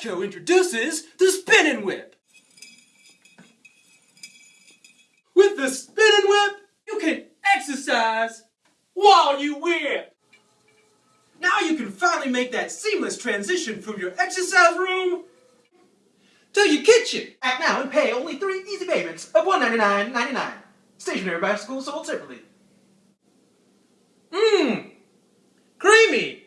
Astro introduces the Spinning Whip. With the Spinning Whip, you can exercise while you whip. Now you can finally make that seamless transition from your exercise room to your kitchen. Act now and pay only three easy payments of $199.99. Stationary bicycle sold separately. Mmm, creamy.